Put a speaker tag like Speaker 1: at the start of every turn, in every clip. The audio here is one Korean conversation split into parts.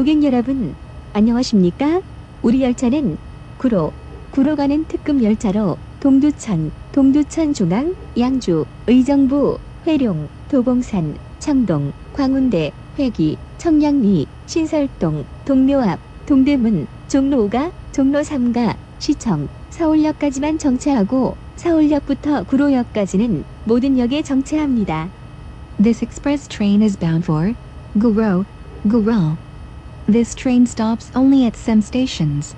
Speaker 1: 고객 여러분, 안녕하십니까? 우리 열차는 구로, 구로 가는 특급 열차로 동두천, 동두천 중앙, 양주, 의정부, 회룡, 도봉산, 청동, 광운대, 회기, 청량리, 신설동, 동묘 앞, 동대문, 종로 5가, 종로 3가, 시청, 서울역까지만 정차하고 서울역부터 구로역까지는 모든 역에 정차합니다.
Speaker 2: This express train is bound for Guro, Guro. This train stops only at some stations.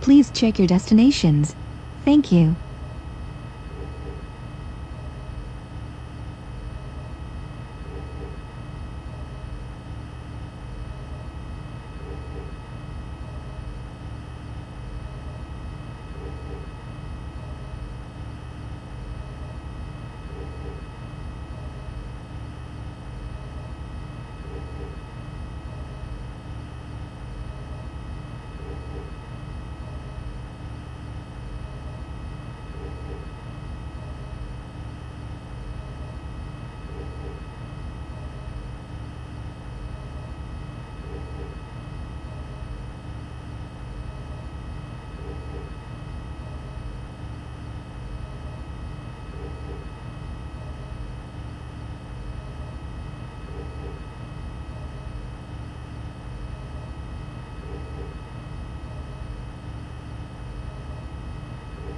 Speaker 2: Please check your destinations. Thank you.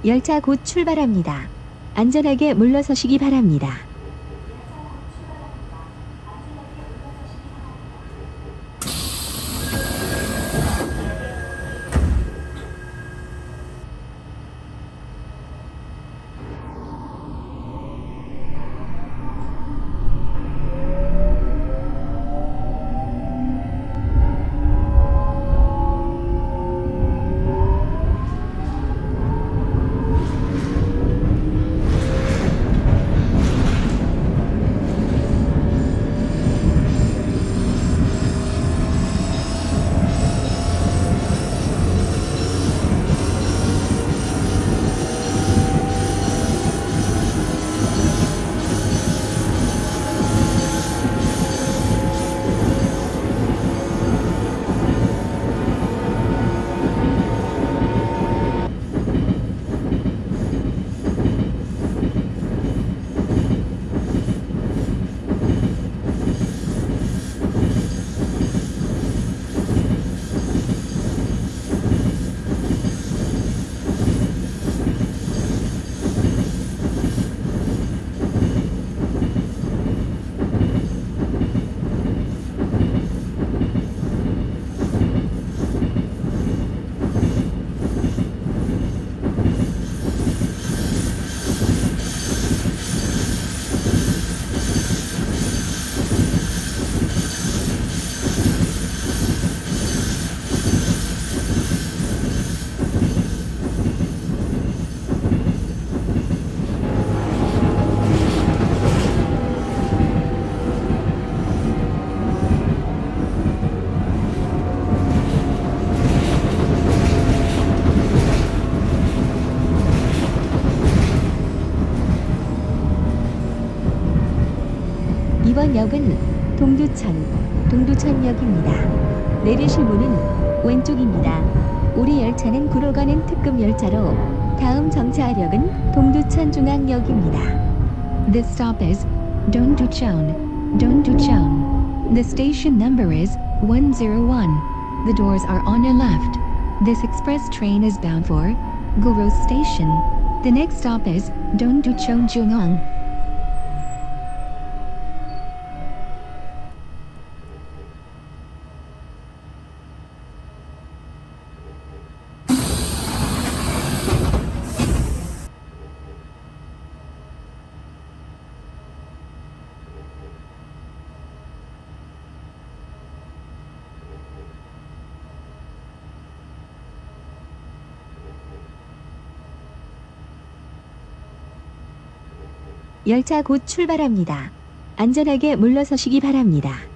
Speaker 1: 열차 곧 출발합니다. 안전하게 물러서시기 바랍니다. 이번 역은 동두천, 동두천역입니다. 내리실 문은 왼쪽입니다. 우리 열차는 구로 가는 특급 열차로 다음 정차역은 동두천 중앙역입니다.
Speaker 2: This stop is Dongducheon, Dongducheon. The station number is 101. The doors are on your left. This express train is bound for Guro Station. The next stop is Dongducheon Jungang.
Speaker 1: 열차 곧 출발합니다. 안전하게 물러서시기 바랍니다.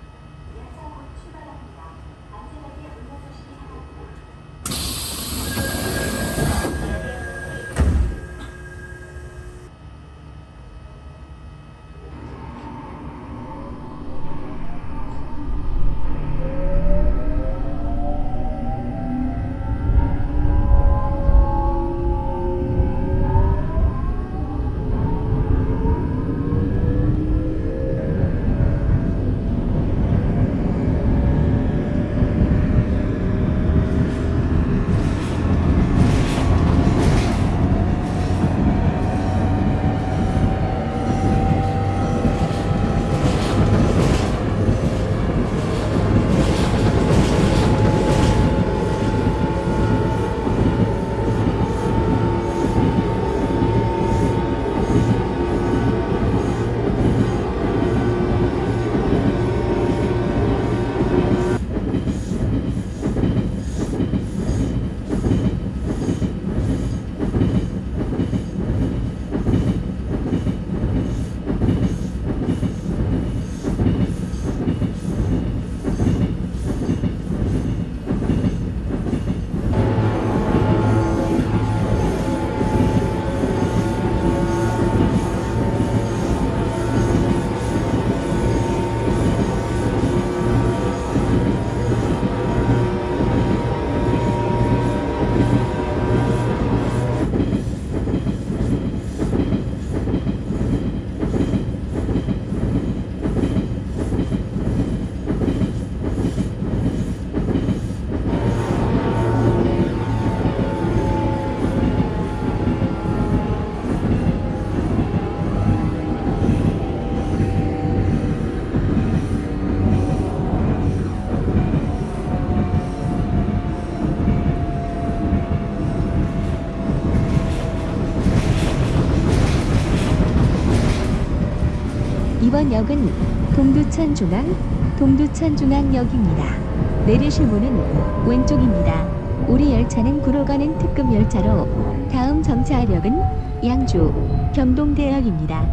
Speaker 1: 이번 역은 동두천 중앙, 동두천 중앙역입니다. 내리실 문은 왼쪽입니다. 우리 열차는 구로 가는 특급 열차로 다음 정차역은 양주, 경동대역입니다.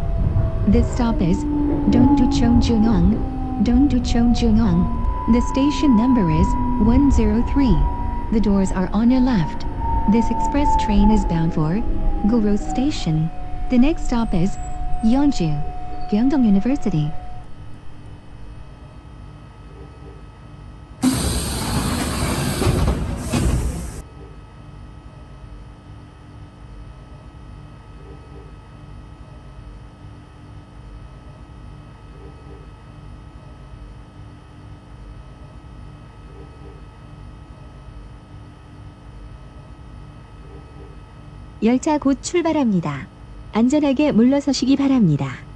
Speaker 2: This stop is Dongducheon Jungang, Dongducheon Jungang. The station number is 103. The doors are on your left. This express train is bound for Guro Station. The next stop is Yeonju, Gyeongdong University.
Speaker 1: 열차 곧 출발합니다. 안전하게 물러서시기 바랍니다.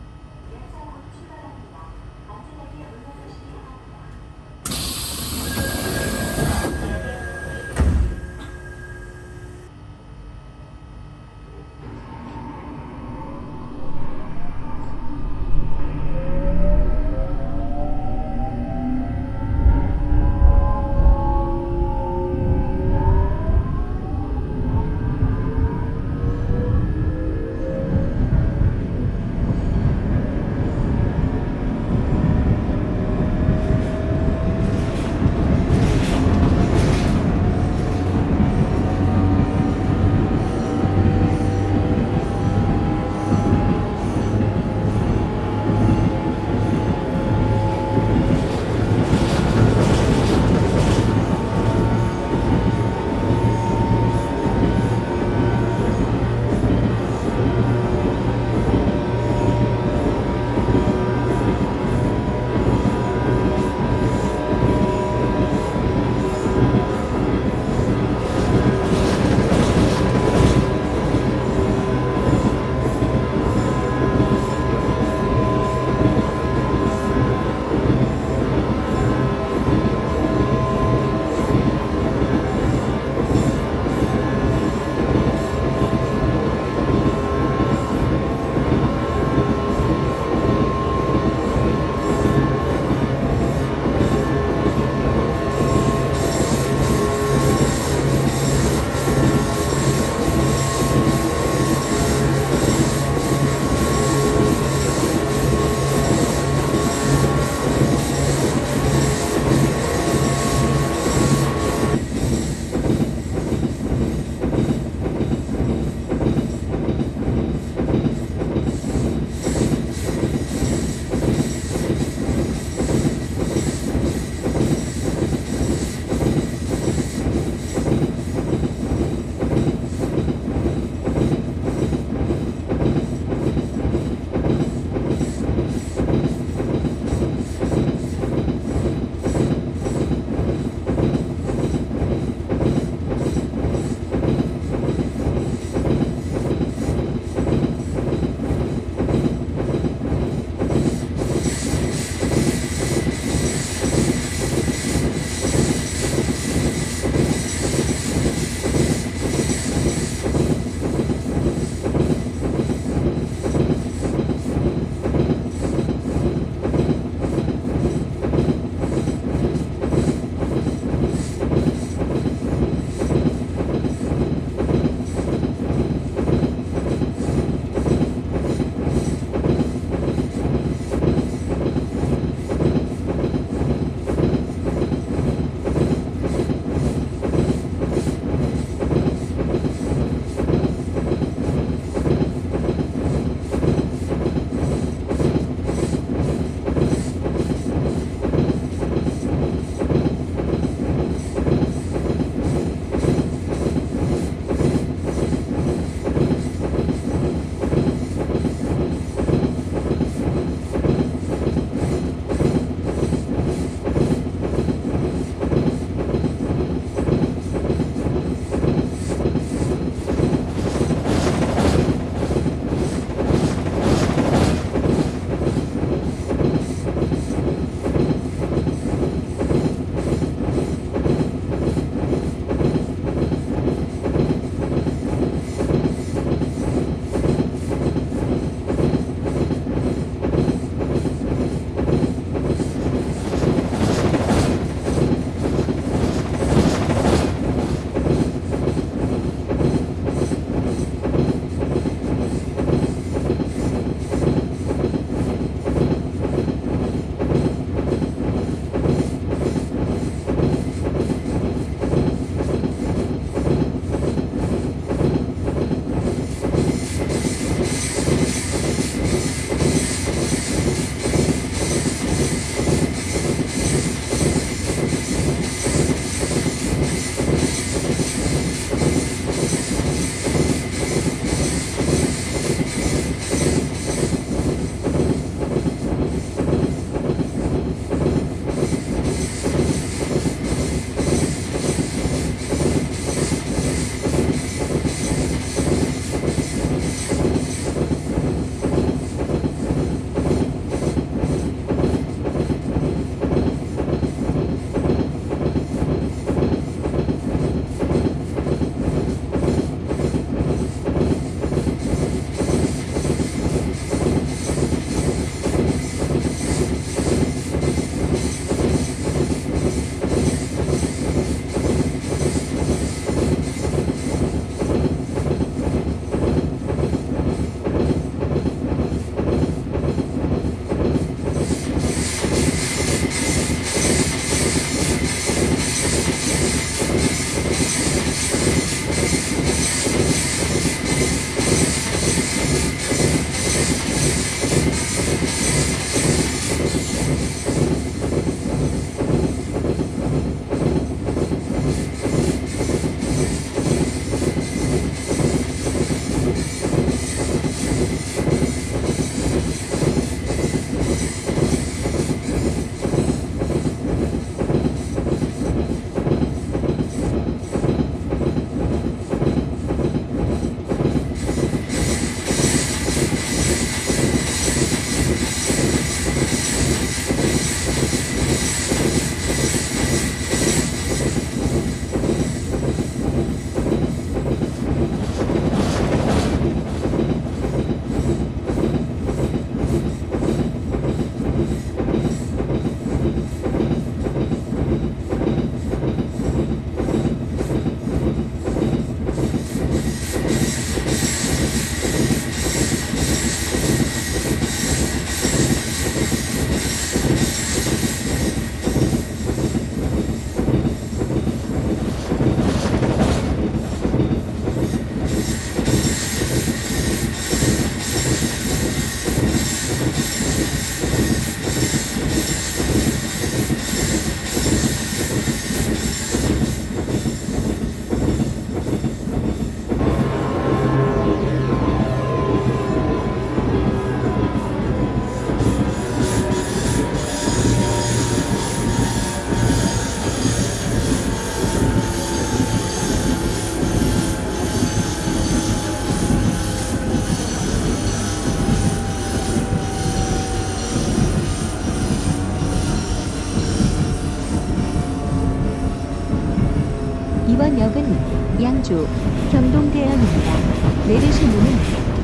Speaker 1: 양주 경동대역입니다. 내리실 문은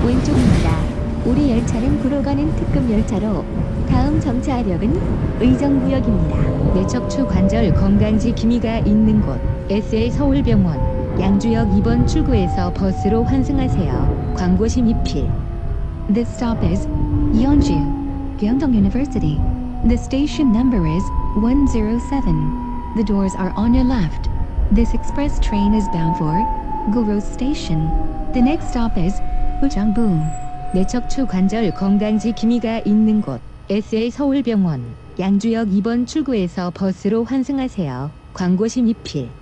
Speaker 1: 왼쪽입니다. 우리 열차는 구로 가는 특급 열차로 다음 정차역은 의정부역입니다.
Speaker 2: 뇌척추 관절 건강지 기미가 있는 곳 SA 서울병원 양주역 2번 출구에서 버스로 환승하세요. 광고 심의필 This stop is Yeonju, Gyeongdong University. The station number is 107. The doors are on your left. This express train is bound for Guro Station. The next stop is Ujangbu. 뇌척추 관절 건강지 기미가 있는 곳 SA 서울병원 양주역 2번 출구에서 버스로 환승하세요. 광고 심의필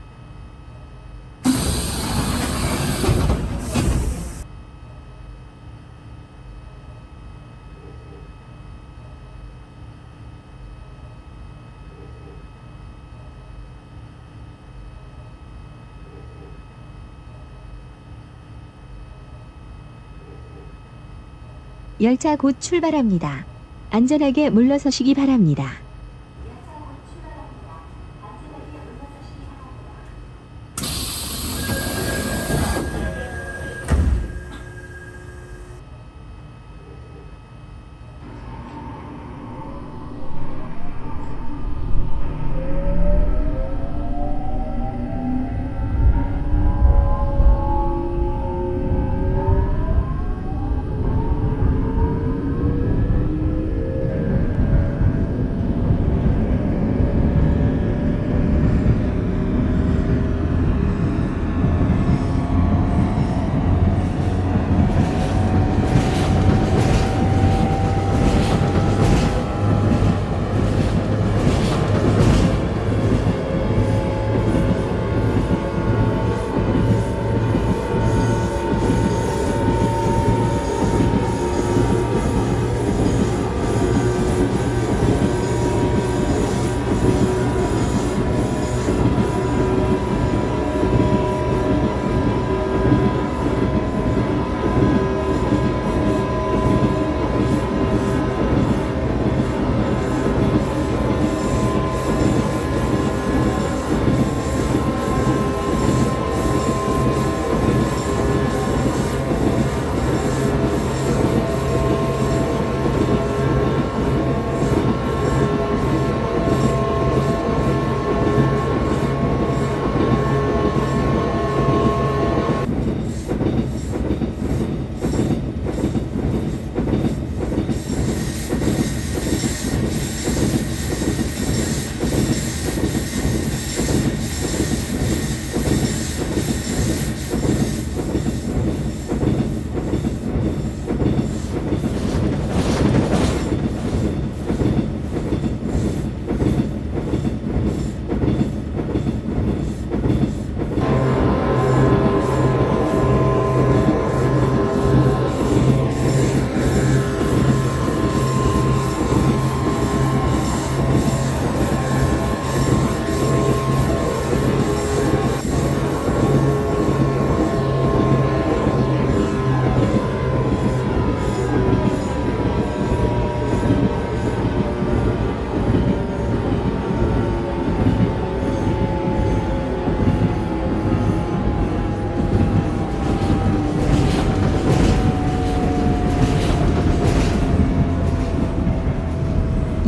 Speaker 1: 열차 곧 출발합니다. 안전하게 물러서시기 바랍니다.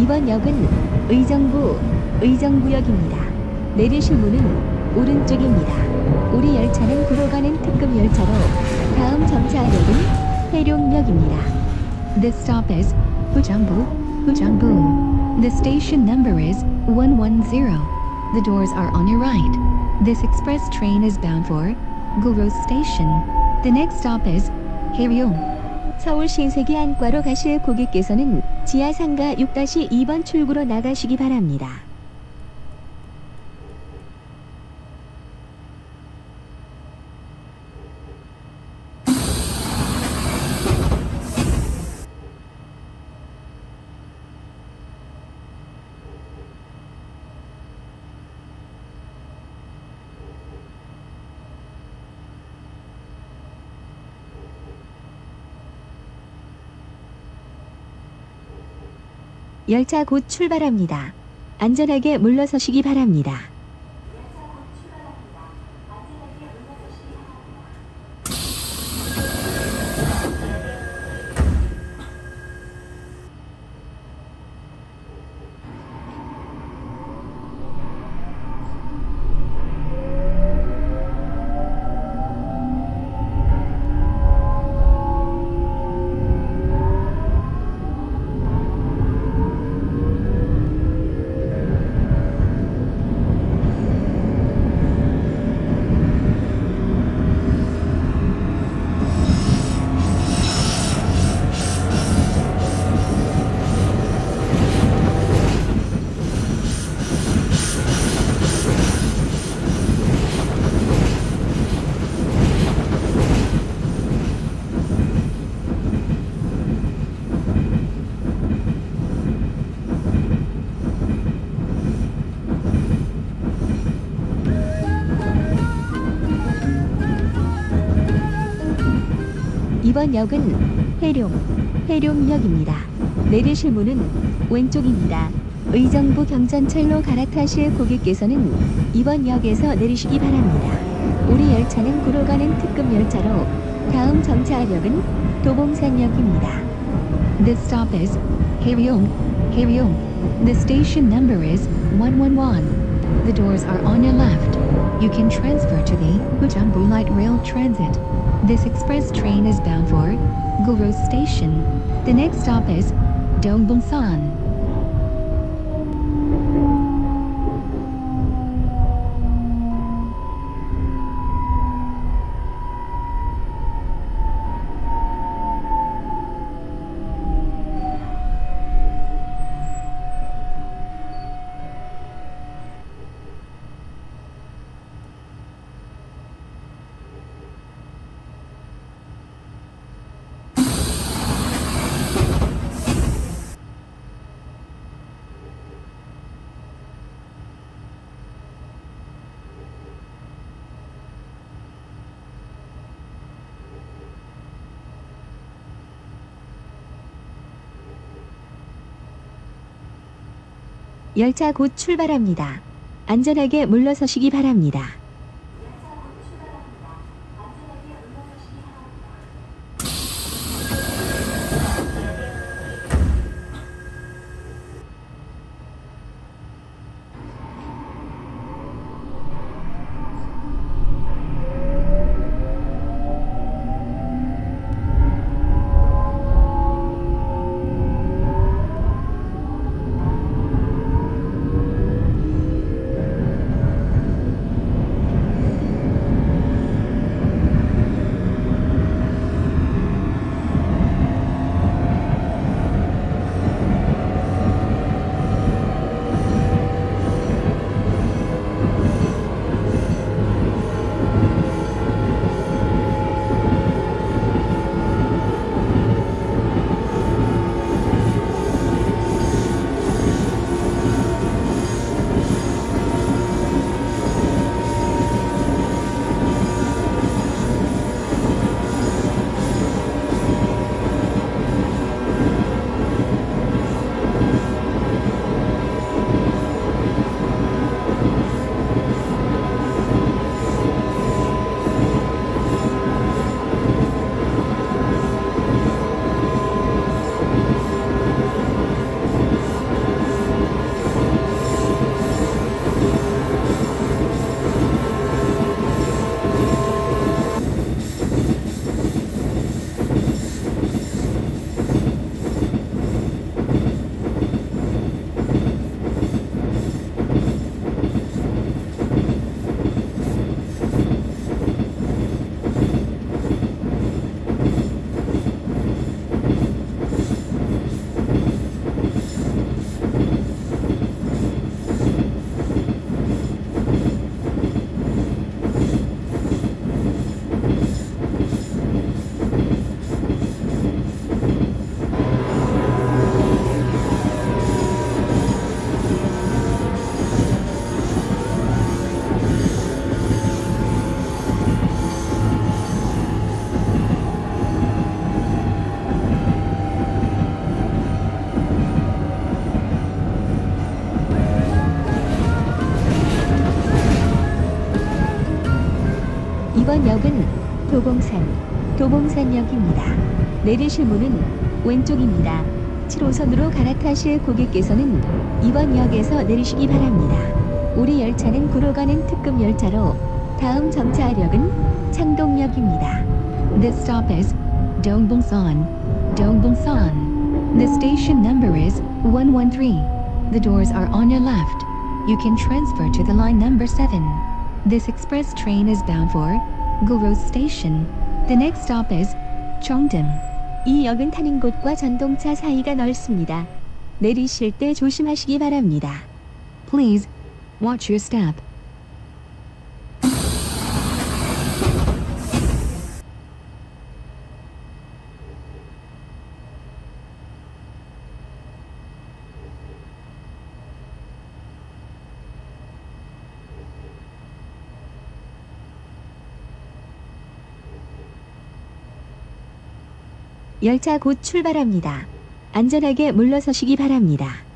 Speaker 1: 이번 역은 의정부 의정부역입니다. 내리실 문은 오른쪽입니다. 우리 열차는 구로 가는 특급 열차로 다음 정차역은 해룡역입니다.
Speaker 2: This stop is Ujangbu, Ujangbu. The station number is 110. The doors are on your right. This express train is bound for Guro Station. The next stop is Haeryong.
Speaker 1: 서울 신세계 안과로 가실 고객께서는 지하 상가 6-2번 출구로 나가시기 바랍니다. 열차 곧 출발합니다. 안전하게 물러서시기 바랍니다. 이번 역은 해룡, 해룡역입니다. 내리실 문은 왼쪽입니다. 의정부 경전철로 갈아타실 고객께서는 이번 역에서 내리시기 바랍니다. 우리 열차는 구로 가는 특급 열차로 다음 정차역은 도봉산역입니다.
Speaker 2: This stop is Haryong, Haryong. The station number is 111. The doors are on your left. You can transfer to the Ujambu Light Rail Transit. This express train is bound for Guru Station. The next stop is Dongbungsan.
Speaker 1: 열차 곧 출발합니다. 안전하게 물러서시기 바랍니다. 도봉산역입니다. 내리실 문은 왼쪽입니다. 7호선으로 갈아타실 고객께서는 이번 역에서 내리시기 바랍니다. 우리 열차는 구로 가는 특급 열차로 다음 정차역은 창동역입니다.
Speaker 2: This stop is Dongbungsan, Dongbungsan. The station number is 113. The doors are on your left. You can transfer to the line number 7. This express train is bound for Guru Station. The next stop is Chongdam.
Speaker 1: 이 역은 타는 곳과 전동차 사이가 넓습니다. 내리실 때 조심하시기 바랍니다.
Speaker 2: Please watch your step.
Speaker 1: 열차 곧 출발합니다. 안전하게 물러서시기 바랍니다.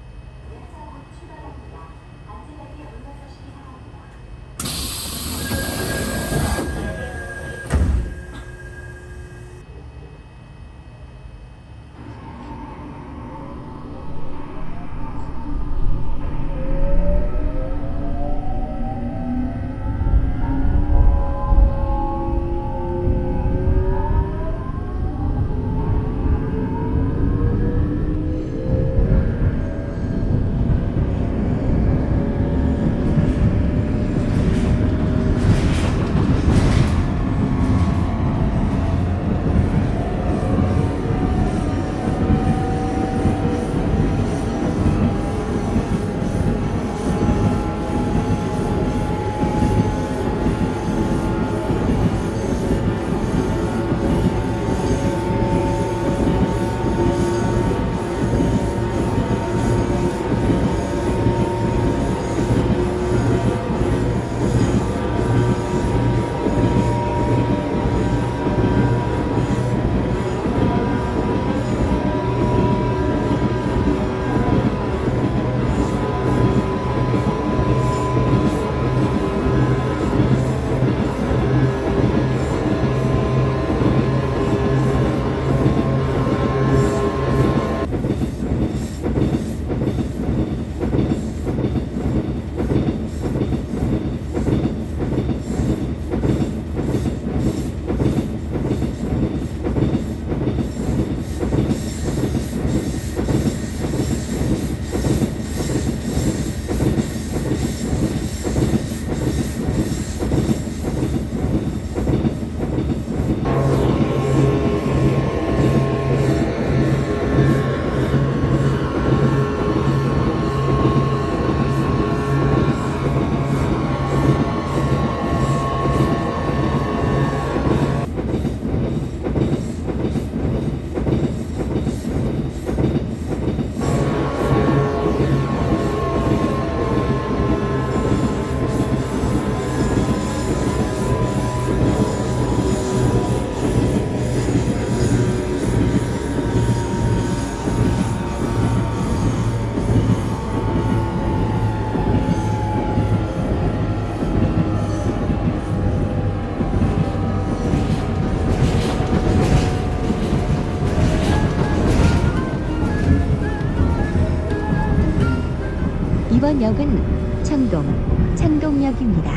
Speaker 1: 이번 역은 청동, 창동역입니다.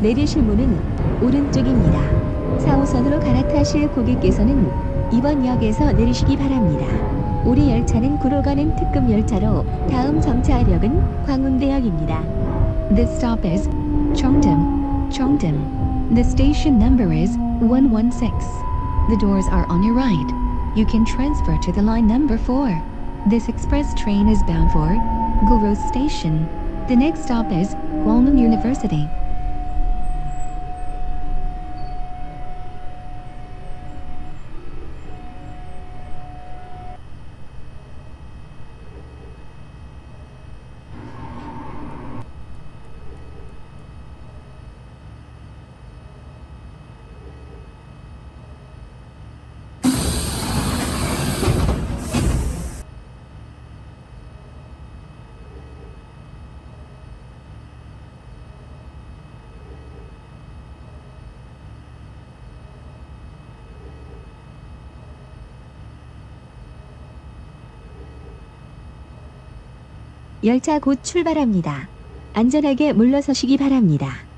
Speaker 1: 내리실 문은 오른쪽입니다. 4호선으로 갈아타실 고객께서는 이번 역에서 내리시기 바랍니다. 우리 열차는 구로 가는 특급 열차로 다음 정차역은 광운대역입니다.
Speaker 2: This stop is Chongdam. Chongdam. The station number is 116. The doors are on your right. You can transfer to the line number 4. This express train is bound for Guru Station. The next stop is Gwangwon University.
Speaker 1: 열차 곧 출발합니다. 안전하게 물러서시기 바랍니다.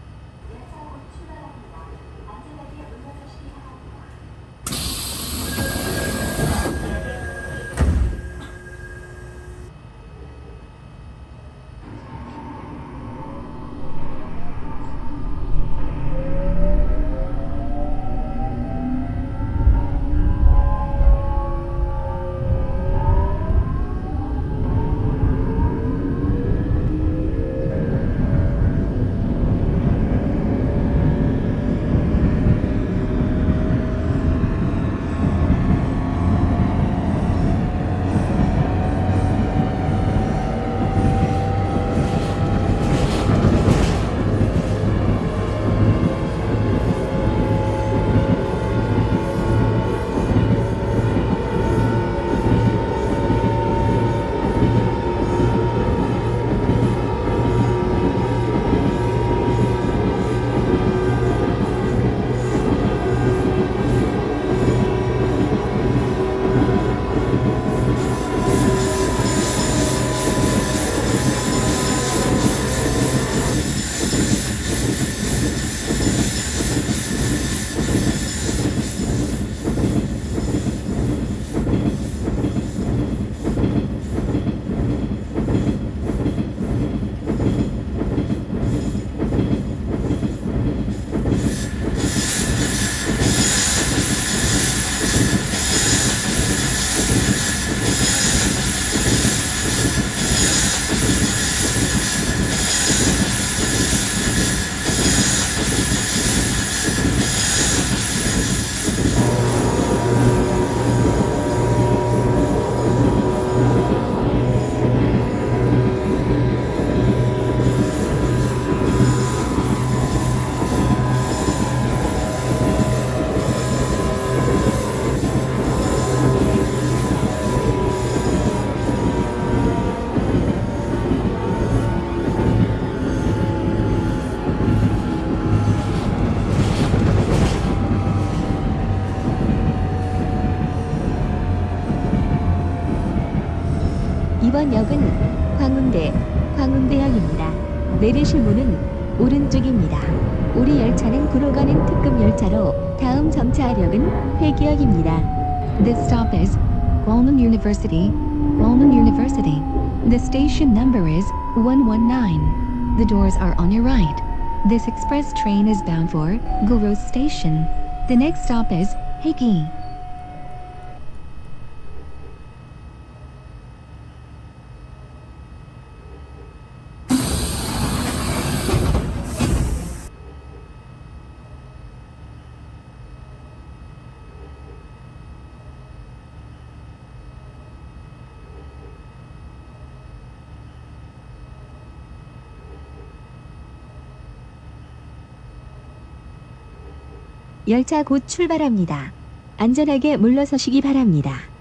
Speaker 1: 이번 역은 광운대, 광운대역입니다. 내리실 문은 오른쪽입니다. 우리 열차는 구로 가는 특급 열차로 다음 정차역은 회기역입니다.
Speaker 2: This stop is Walman University, Walman University. The station number is 119. The doors are on your right. This express train is bound for Goros Station. The next stop is Higi.
Speaker 1: 곧 출발합니다. 안전하게 물러서시기 바랍니다.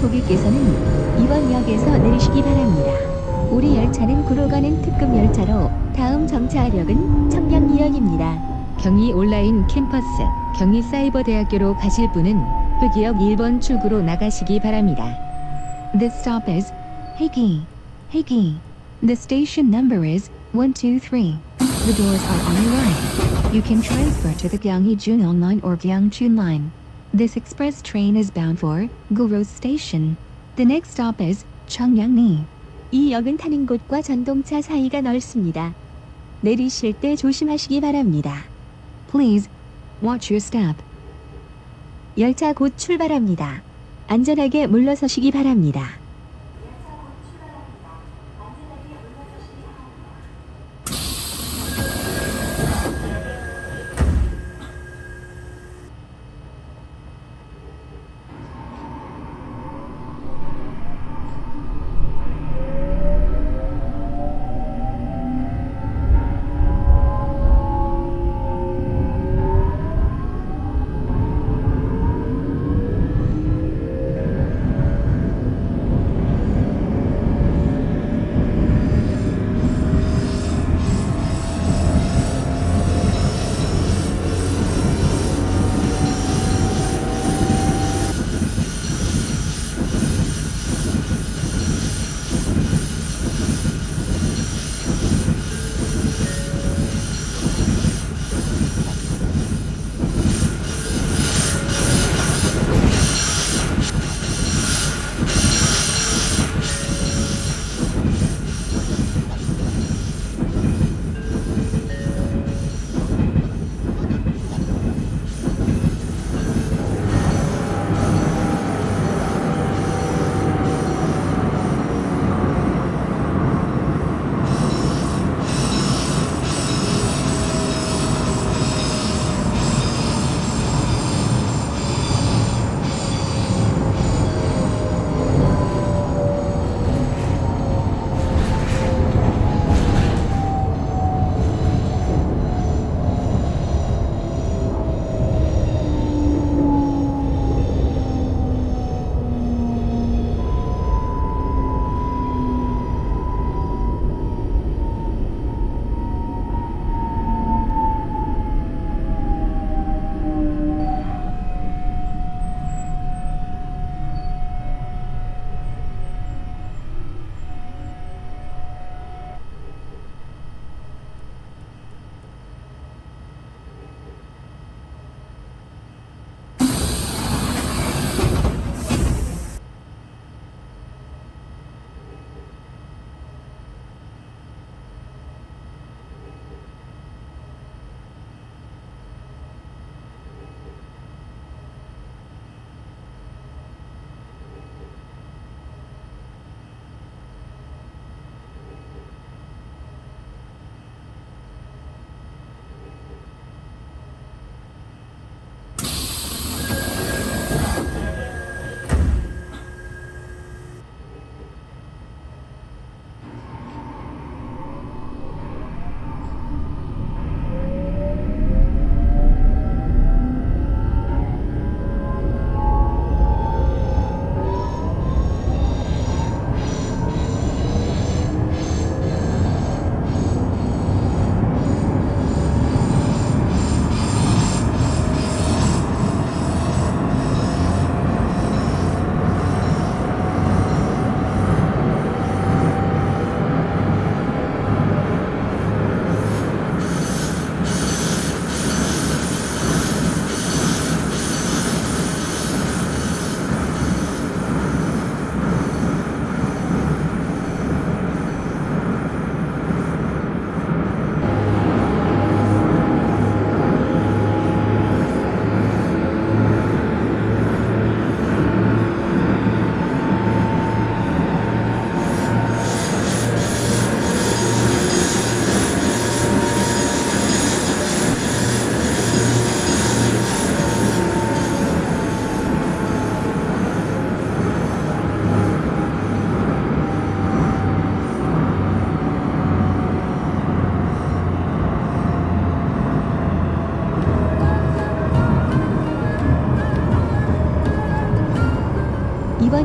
Speaker 1: 고객께서는 이번 역에서 내리시기 바랍니다. 우리 열차는 구로 가는 특급 열차로 다음 정차역은 청량리역입니다. 경의 온라인 캠퍼스, 경의 사이버대학교로 가실 분은 회기역 1번 출구로 나가시기 바랍니다.
Speaker 2: This stop is Higi. Higi. The station number is 123. The doors are on your right. You can transfer to the Gyeonggi Junong line or Gyeongchun line. This express train is bound for Goros Station. The next stop is Cheongyangni.
Speaker 1: 이 역은 타는 곳과 전동차 사이가 넓습니다. 내리실 때 조심하시기 바랍니다.
Speaker 2: Please watch your step.
Speaker 1: 열차 곧 출발합니다. 안전하게 물러서시기 바랍니다.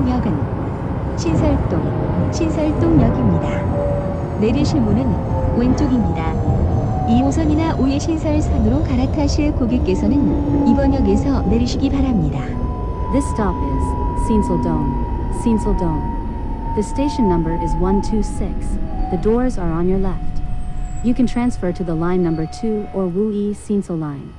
Speaker 1: 이번 역은 신설동, 신설동역입니다. 내리실 문은 왼쪽입니다. 2호선이나 5의 신설선으로 갈아타실 고객께서는 이번 역에서 내리시기 바랍니다.
Speaker 3: This stop is Seenseldome. Seenseldome. The station number is 126. The doors are on your left. You can transfer to the line number 2 or Wu Yi Seensel line.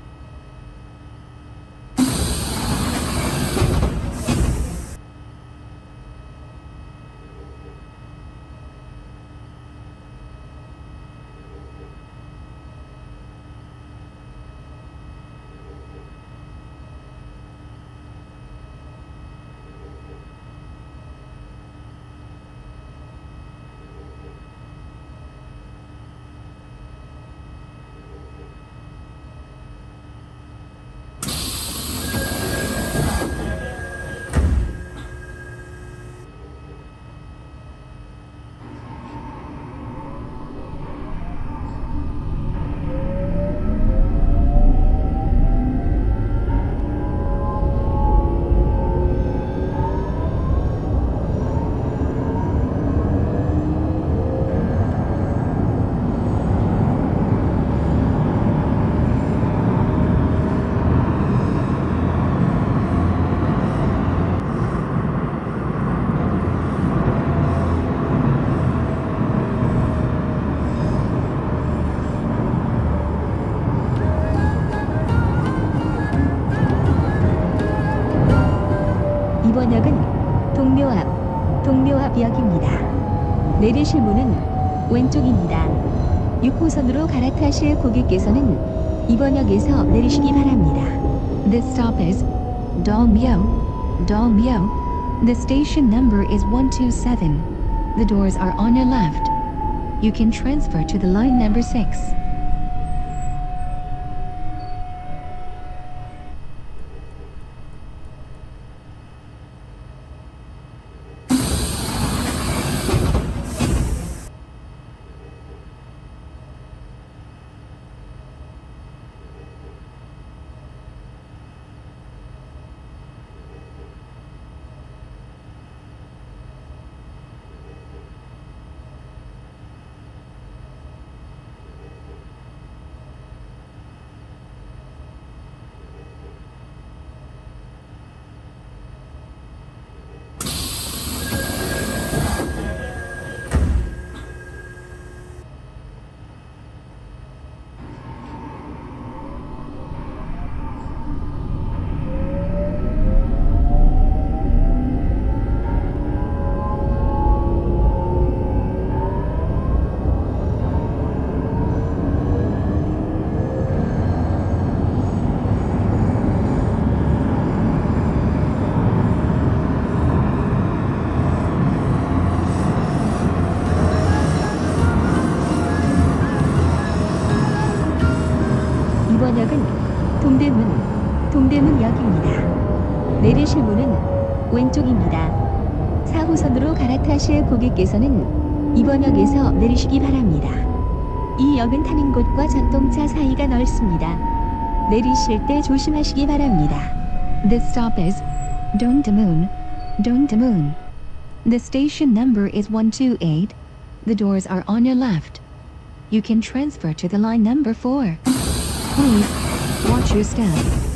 Speaker 1: 내리실 문은 왼쪽입니다. 6호선으로 갈아타실 고객께서는 이번 역에서 내리시기 바랍니다.
Speaker 2: This stop is Dolmyo. Dolmyo. The station number is 127. The doors are on your left. You can transfer to the line number 6.
Speaker 1: 4호선으로 갈아타실 고객께서는 이번 역에서 내리시기 바랍니다. 이 역은 타는 곳과 전동차 사이가 넓습니다. 내리실 때 조심하시기 바랍니다.
Speaker 2: This stop is Dongdaemun. Dongdaemun. The station number is 128. The doors are on your left. You can transfer to the line number 4. Please watch your step.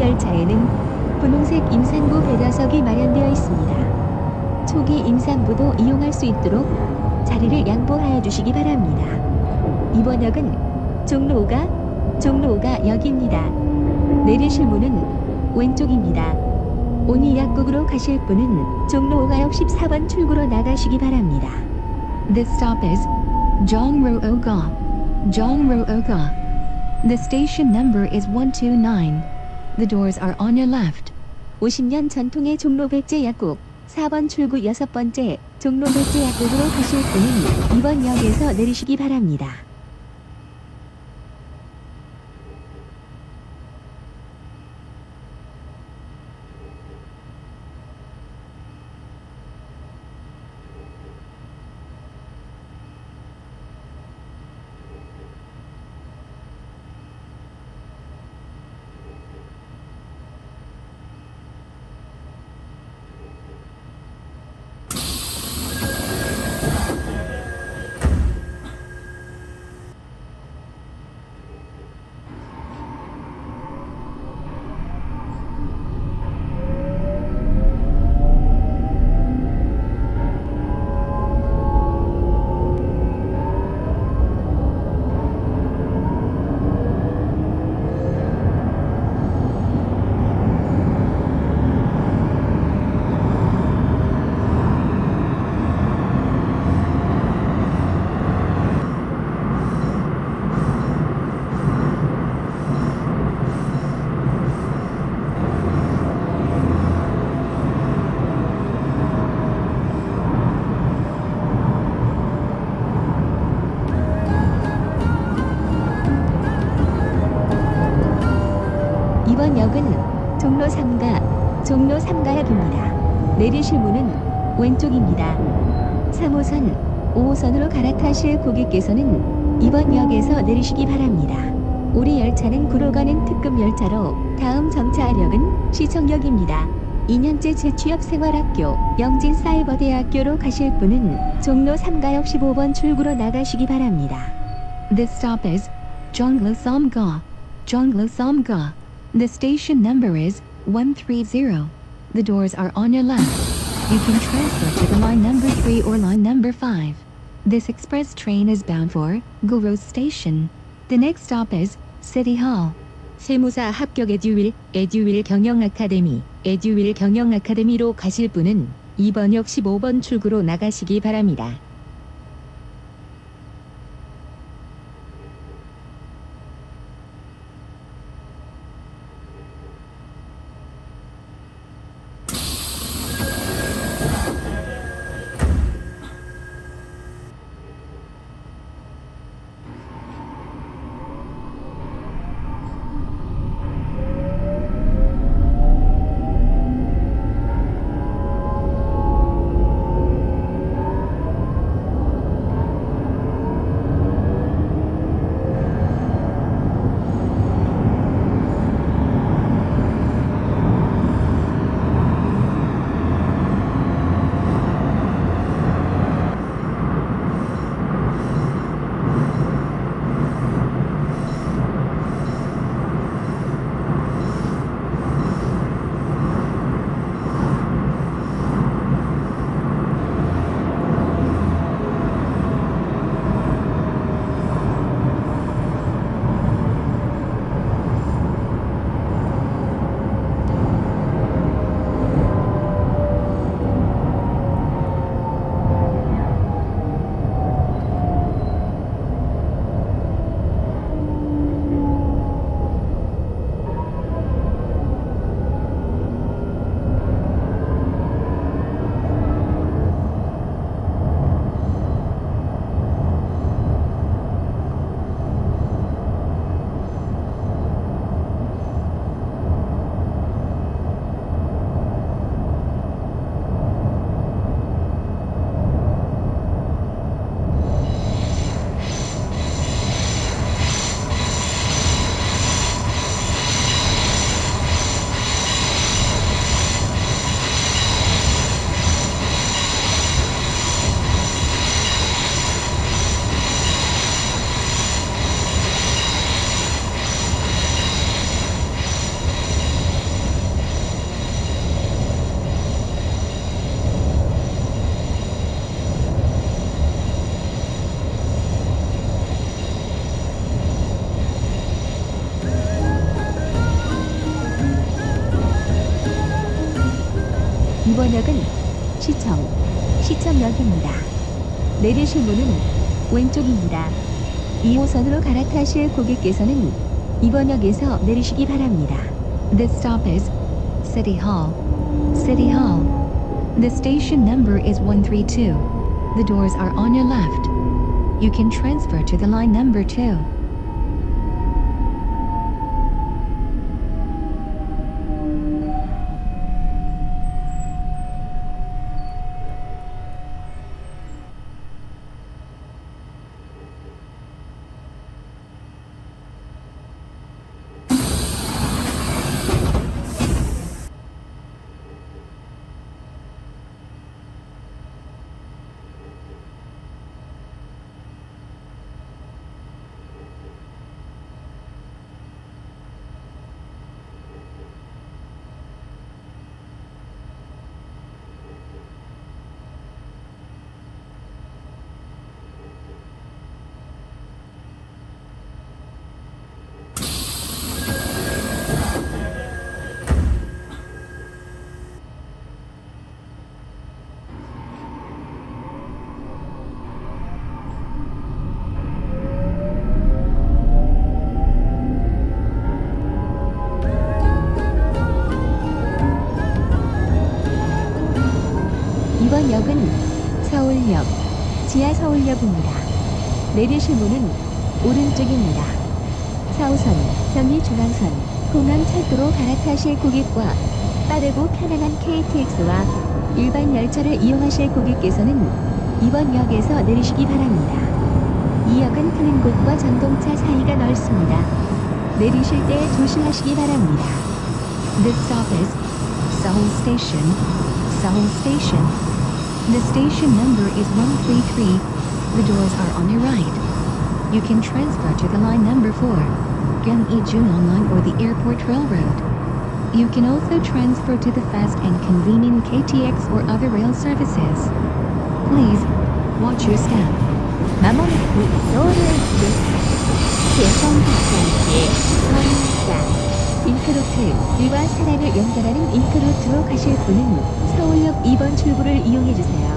Speaker 1: 우리 열차에는 분홍색 임산부 배려석이 마련되어 있습니다. 초기 임산부도 이용할 수 있도록 자리를 양보하여 주시기 바랍니다. 이번 역은 종로 5가 종로 5가 역입니다. 내리실 문은 왼쪽입니다. 온이 약국으로 가실 분은 종로 5가 역 14번 출구로 나가시기 바랍니다.
Speaker 2: This stop is Jongroga. Jongroga. The station number is 129. The doors are on your left.
Speaker 1: 50년 전통의 종로 백제 약국 4번 출구 여섯 번째 종로 백제 약국으로 가실 분은 이번 역에서 내리시기 바랍니다. 3가 종로 3가역입니다. 내리실 문은 왼쪽입니다. 3호선, 5호선으로 갈아타실 고객께서는 이번 역에서 내리시기 바랍니다. 우리 열차는 구로 가는 특급 열차로 다음 정차역은 시청역입니다. 2년째 재취업 생활학교 영진 사이버대학교로 가실 분은 종로 3가역 15번 출구로 나가시기 바랍니다.
Speaker 2: This stop is Jonglo Samga. Jonglo Samga. The station number is 130. The doors are on your left. You can transfer to the line number 3 or line number 5. This express train is bound for Guru Station. The next stop is City Hall.
Speaker 1: 세무사 합격 에듀윌, 에듀윌 경영 아카데미, 에듀윌 경영 아카데미로 가실 분은 2번역 15번 출구로 나가시기 바랍니다. 내리실 문은 왼쪽입니다. 2호선으로 갈아타실 고객께서는 이번 역에서 내리시기 바랍니다.
Speaker 2: This stop is City Hall. City Hall. The station number is 132. The doors are on your left. You can transfer to the line number 2.
Speaker 1: 서울역입니다. 내리실 문은 오른쪽입니다. 4호선, 경의중앙선, 공항철도로 갈아타실 고객과 빠르고 편안한 KTX와 일반 열차를 이용하실 고객께서는 이번 역에서 내리시기 바랍니다. 이 역은 트는 곳과 전동차 사이가 넓습니다. 내리실 때 조심하시기 바랍니다.
Speaker 2: This is Seoul Station. Seoul Station. The station number is 133. The doors are on your right. You can transfer to the line number 4, Gyeonggi-Junon Line or the Airport Railroad. You can also transfer to the fast and convenient KTX or other rail services. Please, watch your step.
Speaker 1: 마모나쿠 서울을 지역 잉크루트 일과 사랑을 연결하는 잉크루트로 가실 분은 서울역 2번 출구를 이용해 주세요.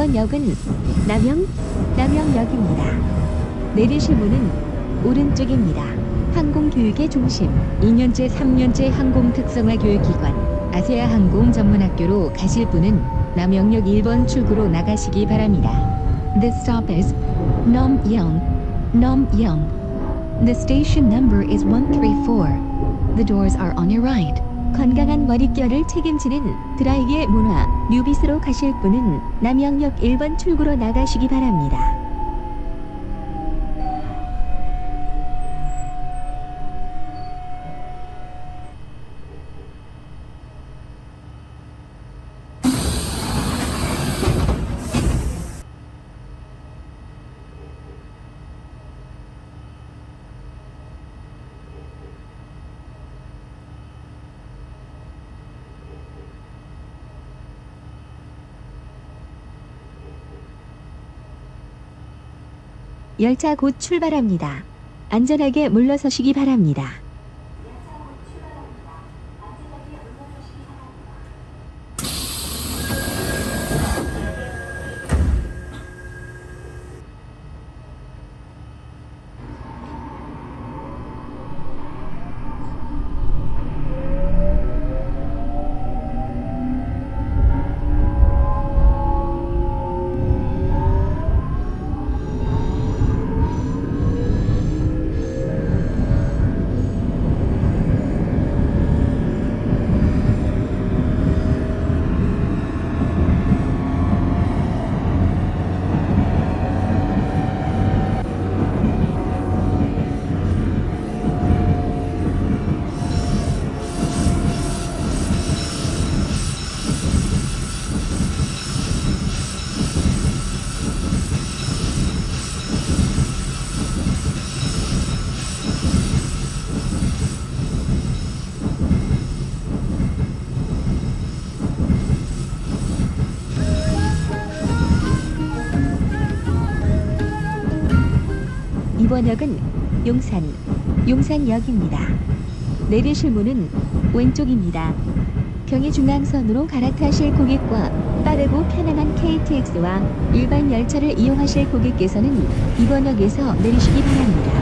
Speaker 1: 이번 역은 남영 남영역입니다. 내리실 문은 오른쪽입니다. 항공교육의 중심 2년제 3년제 항공 특성화 교육기관 아세아 항공 전문학교로 가실 분은 남영역 1번 출구로 나가시기 바랍니다.
Speaker 2: This stop is. Namyang. The station number is 134. The doors are on your right.
Speaker 1: 건강한 머릿결을 책임지는 드라이기의 문화 뉴비스로 가실 분은 남영역 1번 출구로 나가시기 바랍니다. 열차 곧 출발합니다. 안전하게 물러서시기 바랍니다. 이번 역은 용산, 용산역입니다. 내리실 문은 왼쪽입니다. 경의중앙선으로 갈아타실 고객과 빠르고 편안한 KTX와 일반 열차를 이용하실 고객께서는 이번 역에서 내리시기 바랍니다.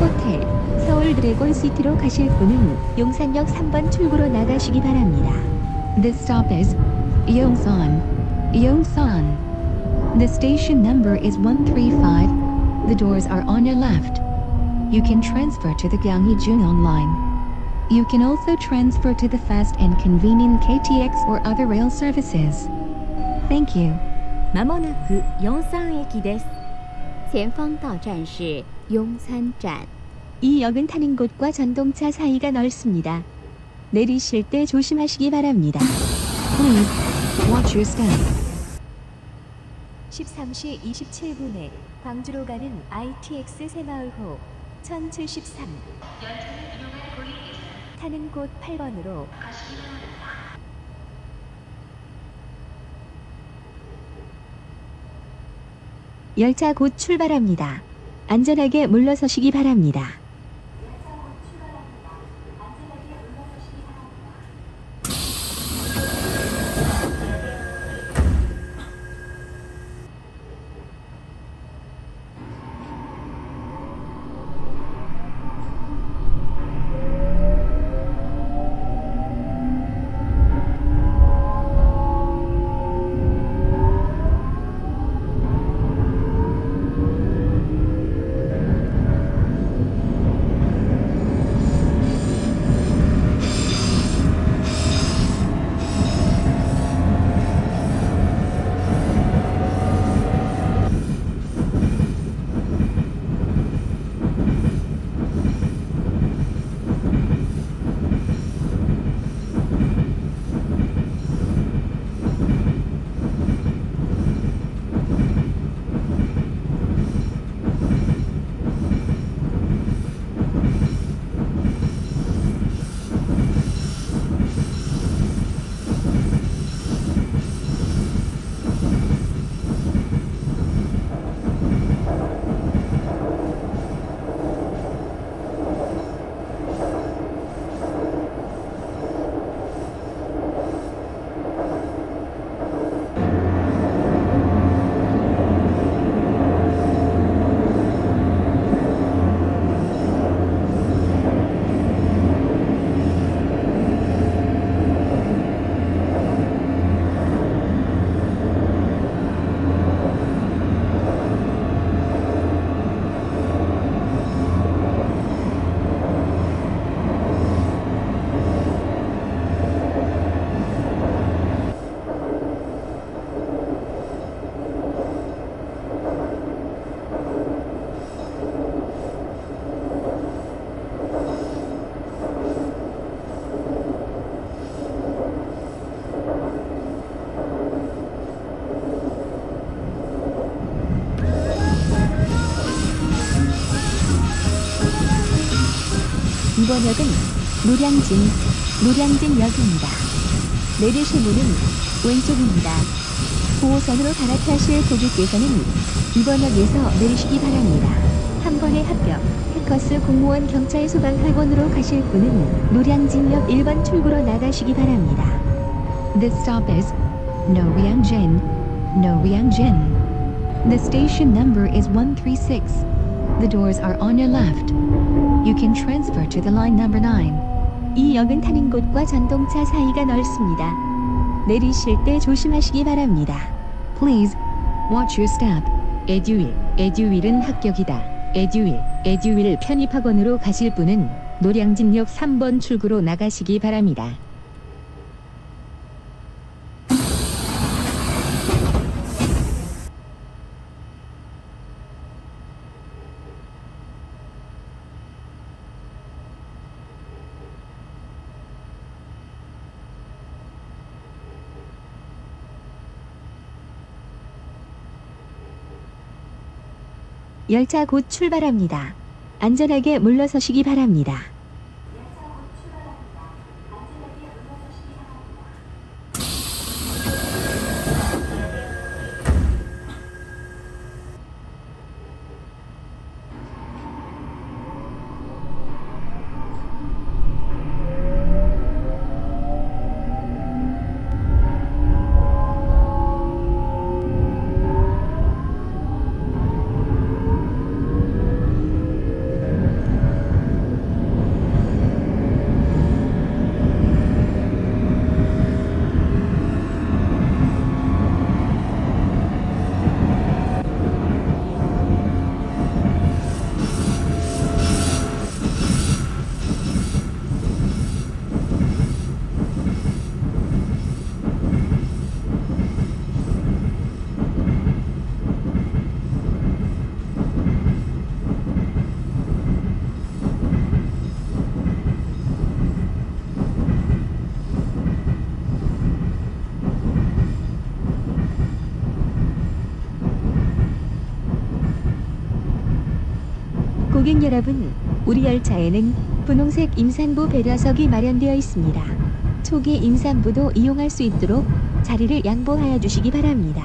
Speaker 1: 호텔, 서울 드래곤 시티로 가실 분은 용산역 3번 출구로 나가시기 바랍니다.
Speaker 2: This stop is. Yongsan. The station number is 135. The doors are on your left. You can transfer to the Gyeonggi-Junong line. You can also transfer to the fast and convenient KTX or other rail services. Thank you.
Speaker 4: まもなく四山駅です。前方到站是雍山站。
Speaker 1: 이 역은 타는 곳과 전동차 사이가 넓습니다. 내리실 때 조심하시기 바랍니다.
Speaker 2: Please watch your step.
Speaker 1: 13시 27분에 광주로 가는 ITX 새마을호 1073 타는 곳 8번으로 열차 곧 출발합니다. 안전하게 물러서시기 바랍니다. 역은 노량진, 노량진역입니다. 내리실 문은 왼쪽입니다. 9호선으로 갈아타실 고객께서는 이번 역에서 내리시기 바랍니다. 한 번에 합격, 해커스 공무원 경찰 소방 학원으로 가실 분은 노량진역 1번 출구로 나가시기 바랍니다.
Speaker 2: This stop is Noryang-jin. Noryang-jin. The station number is 136. The doors are on your left. You can transfer to the line number 9.
Speaker 1: 이 역은 타는 곳과 전동차 사이가 넓습니다. 내리실 때 조심하시기 바랍니다.
Speaker 2: Please watch your step.
Speaker 1: 에듀윌, 에듀윌은 합격이다. 에듀윌, 에듀윌 편입학원으로 가실 분은 노량진역 3번 출구로 나가시기 바랍니다. 열차 곧 출발합니다. 안전하게 물러서시기 바랍니다. 고객 여러분, 우리 열차에는 분홍색 임산부 배려석이 마련되어 있습니다. 초기 임산부도 이용할 수 있도록 자리를 양보하여 주시기 바랍니다.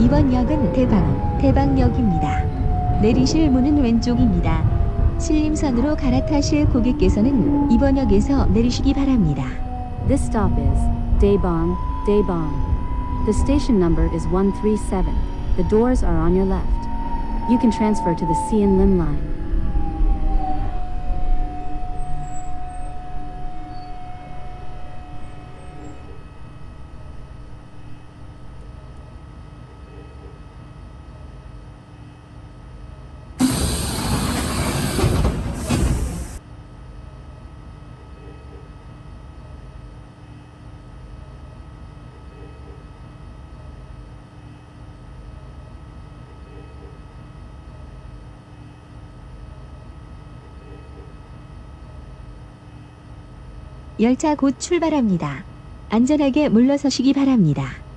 Speaker 1: 이번 역은 대방, 대방역입니다. 내리실 문은 왼쪽입니다. 신림선으로 갈아타실 고객께서는 이번 역에서 내리시기 바랍니다.
Speaker 3: This stop is Daebong, Daebong. The station number is 137. The doors are on your left. You can transfer to the Sian Lim line.
Speaker 1: 열차 곧 출발합니다. 안전하게 물러서시기 바랍니다.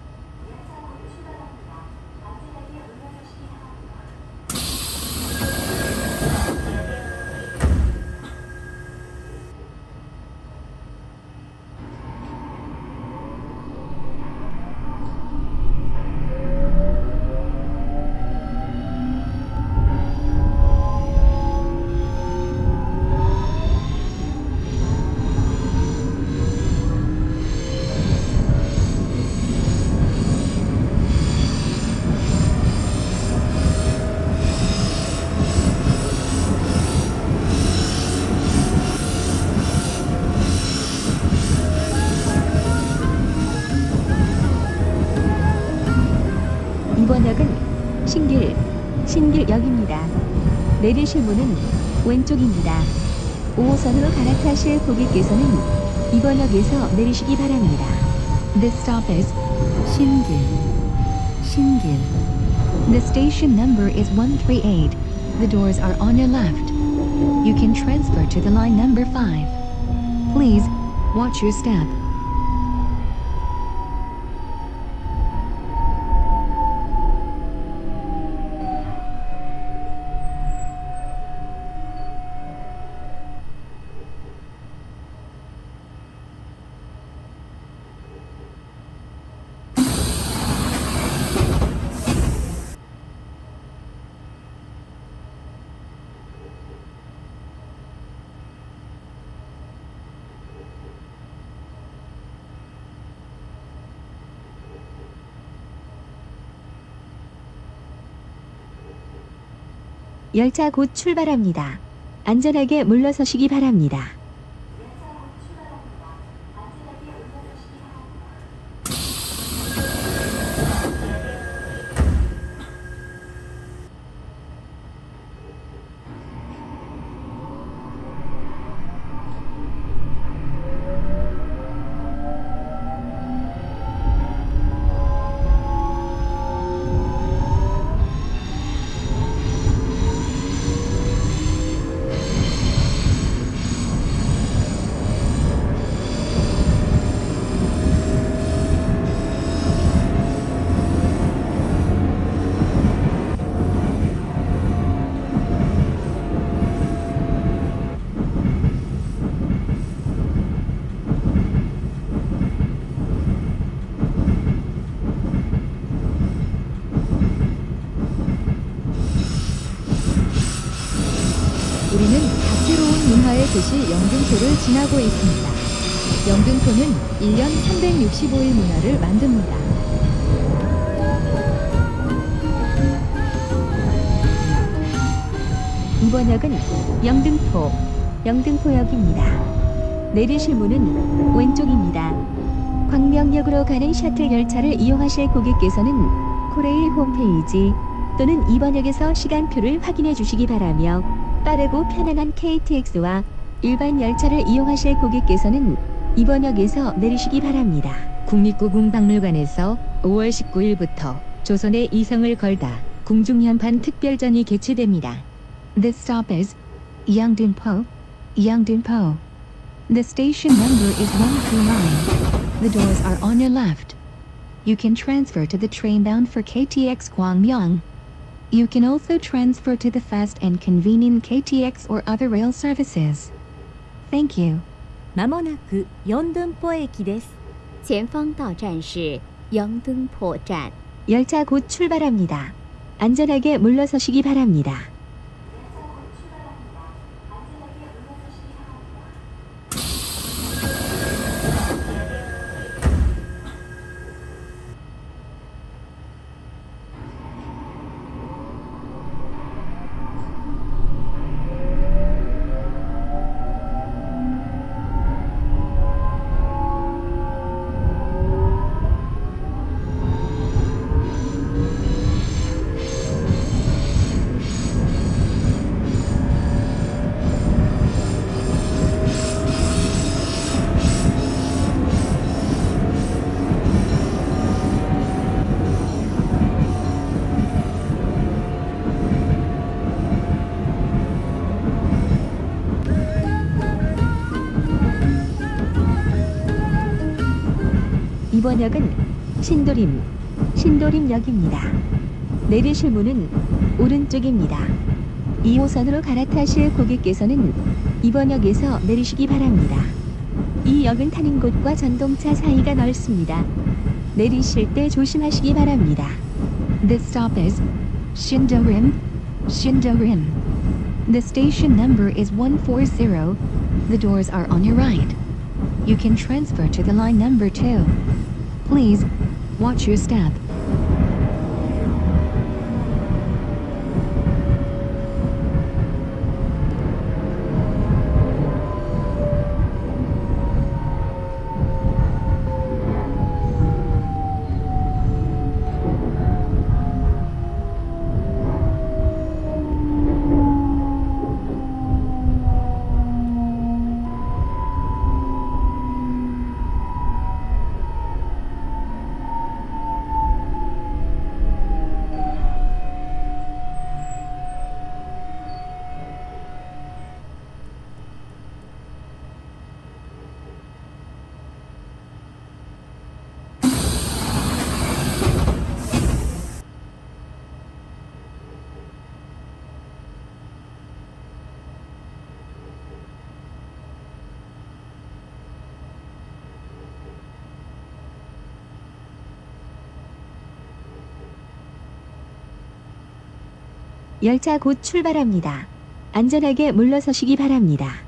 Speaker 1: 역입니다. 내리실 문은 왼쪽입니다. 5호선으로 갈아타실 고객께서는 이번 역에서 내리시기 바랍니다.
Speaker 2: This stop is
Speaker 3: Shingil. Shingil.
Speaker 2: The station number is 138. The doors are on your left. You can transfer to the line number 5. Please watch your step.
Speaker 1: 열차 곧 출발합니다. 안전하게 물러서시기 바랍니다.
Speaker 5: 지나고 있습니다. 영등포는 1년 365일 문화를 만듭니다.
Speaker 1: 이번 역은 영등포, 영등포역입니다. 내리실 문은 왼쪽입니다. 광명역으로 가는 셔틀 열차를 이용하실 고객께서는 코레일 홈페이지 또는 이번 역에서 시간표를 확인해 주시기 바라며 빠르고 편안한 KTX와 일반 열차를 이용하실 고객께서는 이번 역에서 내리시기 바랍니다. 국립故宮박물관에서 5월 19일부터 조선의 이성을 걸다 궁중연판 특별전이 개최됩니다.
Speaker 2: This stop is Yeongdeunpo. Yeongdeunpo. The station number is 129. The doors are on your left. You can transfer to the train bound for KTX Gwangyang. You can also transfer to the fast and convenient KTX or other rail services. Thank you.
Speaker 4: まもなく四등포駅です。前方到站是영등포站。
Speaker 1: 열차 곧 출발합니다. 안전하게 물러서시기 바랍니다. 번 역은 신도림, 신도림역입니다. 내리실 문은 오른쪽입니다. 2호선으로 갈아타실 고객께서는 이번 역에서 내리시기 바랍니다. 이 역은 타는 곳과 전동차 사이가 넓습니다. 내리실 때 조심하시기 바랍니다.
Speaker 2: This stop is Shindorim. Shindorim. The station number is 140. The doors are on your right. You can transfer to the line number 2. Please watch your step.
Speaker 1: 열차 곧 출발합니다. 안전하게 물러서시기 바랍니다.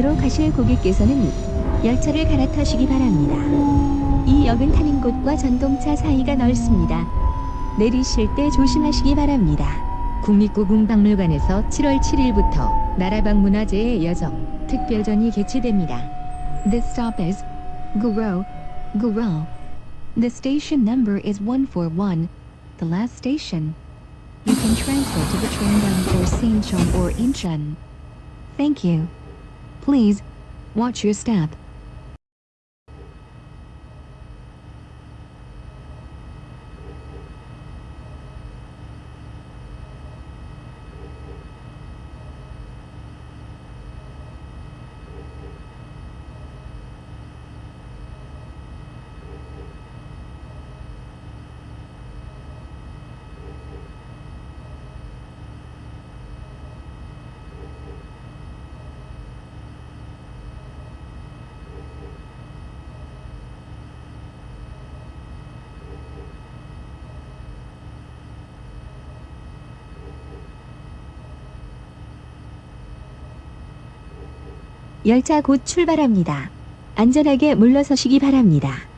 Speaker 1: 방면으로 가실 고객께서는 열차를 갈아타시기 바랍니다. 이 역은 타는 곳과 전동차 사이가 넓습니다. 내리실 때 조심하시기 바랍니다. 국립故宮박물관에서 7월 7일부터 나라방문화재의 여정 특별전이 개최됩니다.
Speaker 2: This stop is Guro, Guro. The station number is 141, the last station. You can transfer to the train bound for Sinchon or Incheon. Thank you. Please, watch your step.
Speaker 1: 열차 곧 출발합니다. 안전하게 물러서시기 바랍니다.